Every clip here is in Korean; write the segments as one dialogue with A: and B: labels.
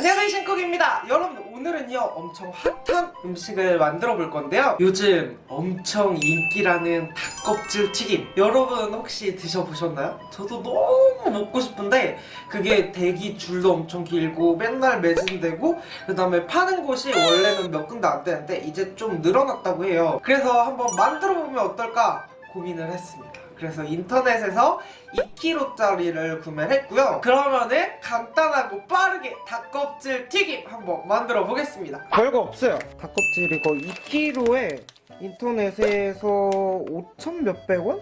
A: 안녕하세요 신쿡입니다. 여러분 오늘은요 엄청 핫한 음식을 만들어 볼 건데요. 요즘 엄청 인기라는 닭껍질 튀김. 여러분 혹시 드셔보셨나요? 저도 너무 먹고 싶은데 그게 대기 줄도 엄청 길고 맨날 매진되고 그 다음에 파는 곳이 원래는 몇 군데 안 되는데 이제 좀 늘어났다고 해요. 그래서 한번 만들어 보면 어떨까 고민을 했습니다 그래서 인터넷에서 2kg짜리를 구매를 했고요 그러면은 간단하고 빠르게 닭껍질 튀김 한번 만들어 보겠습니다 별거 없어요 닭껍질 이거 2kg에 인터넷에서 5천 몇백 원?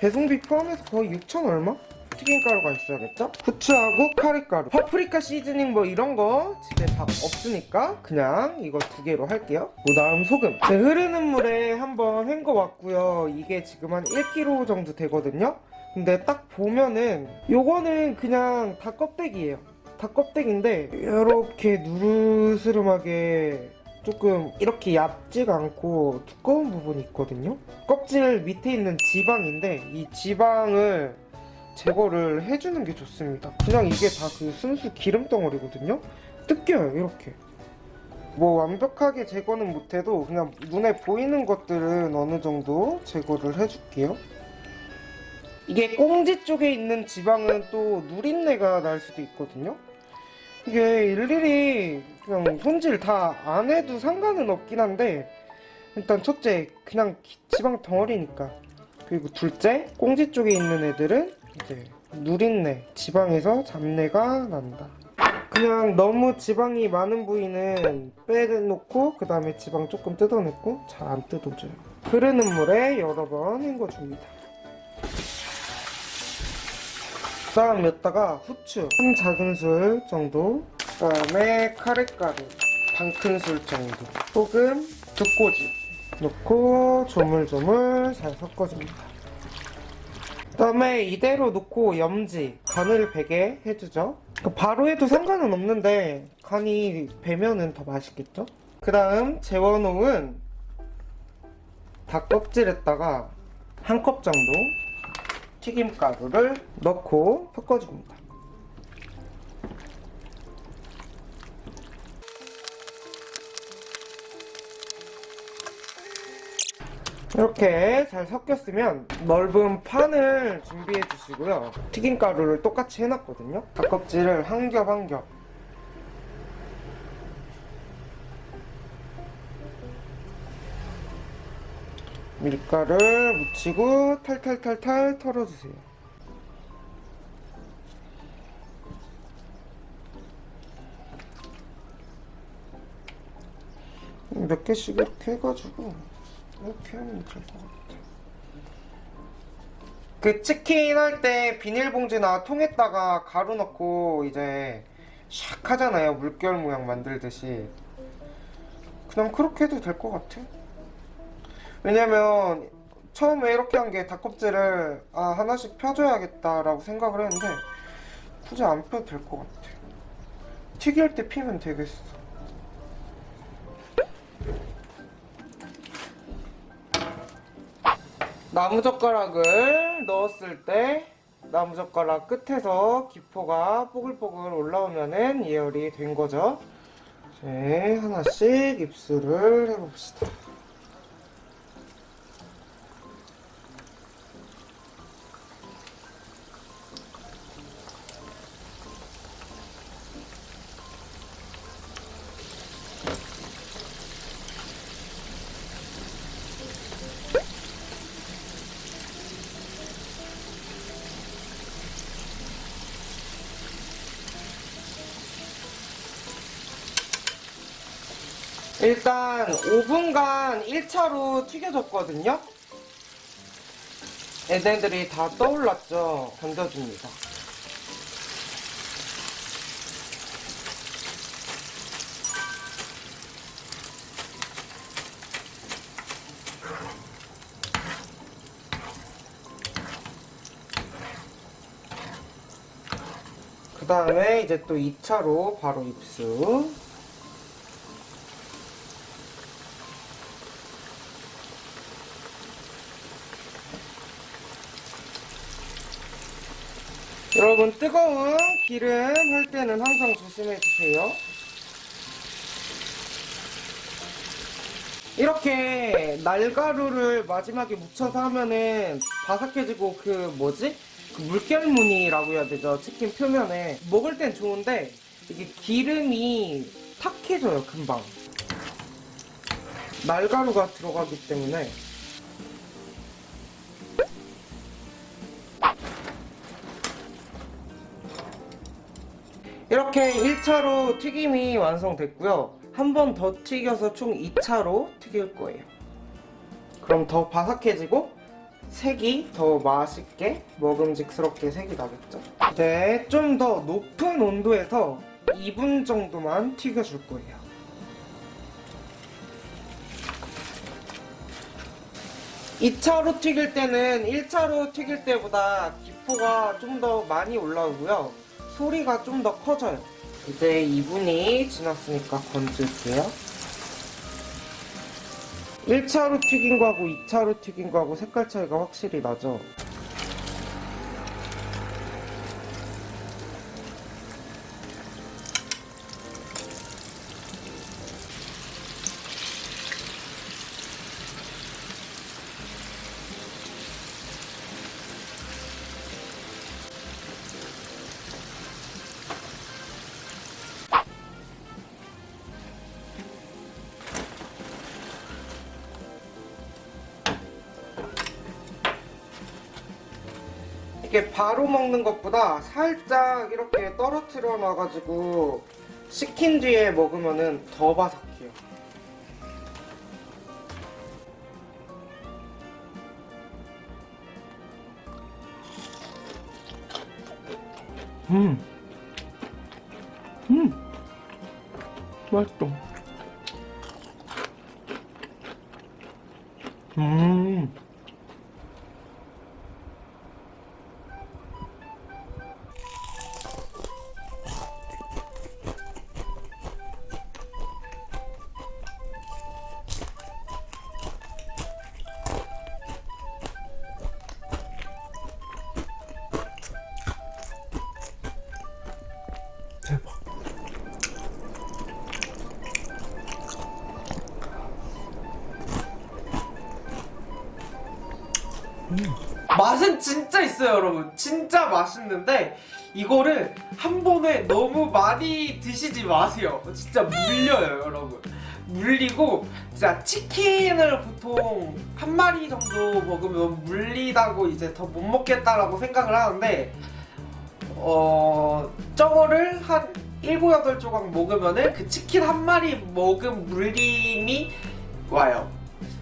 A: 배송비 포함해서 거의 6천 얼마? 튀김가루가 있어야겠죠? 후추하고 카레가루. 파프리카 시즈닝 뭐 이런 거 집에 다 없으니까 그냥 이거 두 개로 할게요. 그 다음 소금. 제 흐르는 물에 한번 헹궈 왔고요. 이게 지금 한 1kg 정도 되거든요. 근데 딱 보면은 요거는 그냥 닭껍데기예요. 닭껍데기인데 이렇게 누르스름하게 조금 이렇게 얇지가 않고 두꺼운 부분이 있거든요. 껍질 밑에 있는 지방인데 이 지방을 제거를 해주는 게 좋습니다. 그냥 이게 다 그 순수 기름 덩어리거든요? 뜯겨요 이렇게. 뭐 완벽하게 제거는 못해도 그냥 눈에 보이는 것들은 어느 정도 제거를 해줄게요. 이게 꽁지 쪽에 있는 지방은 또 누린내가 날 수도 있거든요? 이게 일일이 그냥 손질 다 안 해도 상관은 없긴 한데 일단 첫째 그냥 지방 덩어리니까. 그리고 둘째 꽁지 쪽에 있는 애들은 이제 누린내 지방에서 잡내가 난다. 그냥 너무 지방이 많은 부위는 빼놓고 그 다음에 지방 조금 뜯어냈고 잘 안 뜯어져요. 흐르는 물에 여러 번 헹궈줍니다. 그 다음 여기다가 후추 한 작은술 정도 그 다음에 카레가루 반 큰술 정도 소금 두 꼬집 넣고 조물조물 잘 섞어줍니다 그 다음에 이대로 놓고 염지 간을 배게 해주죠 바로 해도 상관은 없는데 간이 배면은 더 맛있겠죠? 그 다음 재워놓은 닭껍질에다가 한 컵 정도 튀김가루를 넣고 섞어줍니다 이렇게 잘 섞였으면 넓은 판을 준비해 주시고요. 튀김가루를 똑같이 해놨거든요. 닭껍질을 한 겹 한 겹. 밀가루를 묻히고 탈탈탈탈 털어주세요. 몇 개씩 이렇게 해가지고 이렇게 하면 될것 같아. 그 치킨 할 때 비닐봉지나 통에다가 가루 넣고 이제 샥 하잖아요. 물결 모양 만들듯이. 그냥 그렇게 해도 될 것 같아. 왜냐면 처음에 이렇게 한 게 닭껍질을 아 하나씩 펴줘야겠다라고 생각을 했는데 굳이 안 펴도 될 것 같아. 튀길 때 피면 되겠어. 나무젓가락을 넣었을 때 나무젓가락 끝에서 기포가 뽀글뽀글 올라오면은 예열이 된 거죠. 이제 하나씩 입술을 해봅시다. 일단 5분간 1차로 튀겨줬거든요. 애들이 다 떠올랐죠? 던져줍니다. 그 다음에 이제 또 2차로 바로 입수 여러분 뜨거운 기름 할 때는 항상 조심해 주세요. 이렇게 날가루를 마지막에 묻혀서 하면은 바삭해지고 그 뭐지? 그 물결무늬라고 해야 되죠 치킨 표면에 먹을 땐 좋은데 이게 기름이 탁해져요 금방 날가루가 들어가기 때문에 이렇게 1차로 튀김이 완성됐고요. 한 번 더 튀겨서 총 2차로 튀길 거예요. 그럼 더 바삭해지고 색이 더 맛있게 먹음직스럽게 색이 나겠죠? 네, 좀 더 높은 온도에서 2분 정도만 튀겨줄 거예요. 이차로 튀길 때는 1차로 튀길 때보다 기포가 좀 더 많이 올라오고요. 소리가 좀 더 커져요. 이제 2분이 지났으니까 건질게요. 1차로 튀긴 거하고 2차로 튀긴 거하고 색깔 차이가 확실히 나죠. 이게 바로 먹는 것보다 살짝 이렇게 떨어뜨려 놔가지고 식힌 뒤에 먹으면은 더 바삭해요. 음. 음. 맛있다. 음. 맛은 진짜 있어요, 여러분. 진짜 맛있는데 이거를 한 번에 너무 많이 드시지 마세요. 진짜 물려요, 여러분. 물리고 진짜 치킨을 보통 한 마리 정도 먹으면 물리다고 이제 더 못 먹겠다라고 생각을 하는데 어 저거를 한 7, 8조각 먹으면은 그 치킨 한 마리 먹은 물림이 와요.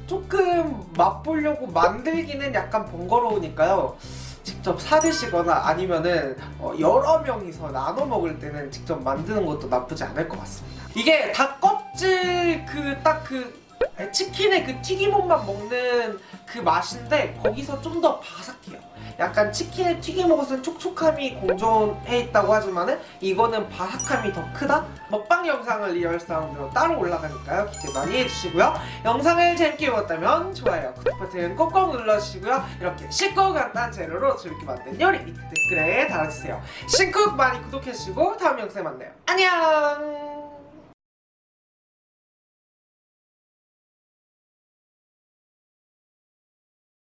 A: 조금 맛보려고 만들기는 약간 번거로우니까요. 직접 사드시거나 아니면은 어, 여러 명이서 나눠 먹을 때는 직접 만드는 것도 나쁘지 않을 것 같습니다. 이게 닭 껍질 그 딱그 치킨의 그 튀김옷만 먹는 그 맛인데 거기서 좀 더 바삭해요. 약간 치킨의 튀김옷은 촉촉함이 공존해 있다고 하지만 은 이거는 바삭함이 더 크다? 먹방 영상을 real sound로 따로 올라가니까요. 기대 많이 해주시고요. 영상을 재밌게 보셨다면 좋아요, 구독 버튼 꼭꼭 눌러주시고요. 이렇게 쉽고 간단한 재료로 재밌게 만든 요리 밑에 댓글에 달아주세요. 신쿡 많이 구독해주시고 다음 영상에 만나요. 안녕!